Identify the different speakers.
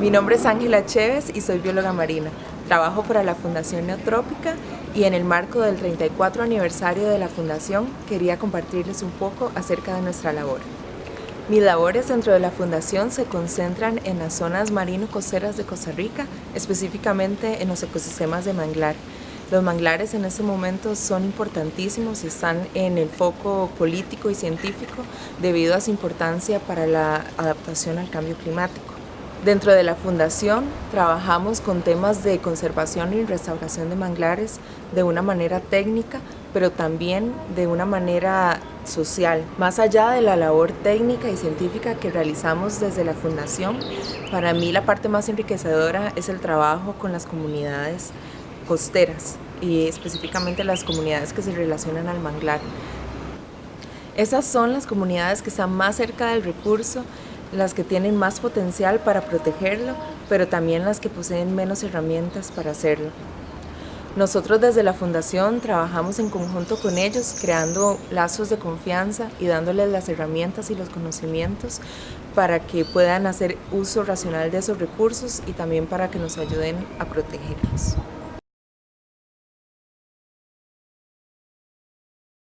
Speaker 1: Mi nombre es Ángela Chévez y soy bióloga marina. Trabajo para la Fundación Neotrópica y en el marco del 34 aniversario de la Fundación quería compartirles un poco acerca de nuestra labor. Mis labores dentro de la Fundación se concentran en las zonas marino-costeras de Costa Rica, específicamente en los ecosistemas de manglar. Los manglares en este momento son importantísimos y están en el foco político y científico debido a su importancia para la adaptación al cambio climático. Dentro de la Fundación trabajamos con temas de conservación y restauración de manglares de una manera técnica, pero también de una manera social. Más allá de la labor técnica y científica que realizamos desde la Fundación, para mí la parte más enriquecedora es el trabajo con las comunidades costeras y específicamente las comunidades que se relacionan al manglar. Esas son las comunidades que están más cerca del recurso las que tienen más potencial para protegerlo, pero también las que poseen menos herramientas para hacerlo. Nosotros desde la Fundación trabajamos en conjunto con ellos, creando lazos de confianza y dándoles las herramientas y los conocimientos para que puedan hacer uso racional de esos recursos y también para que nos ayuden a protegerlos.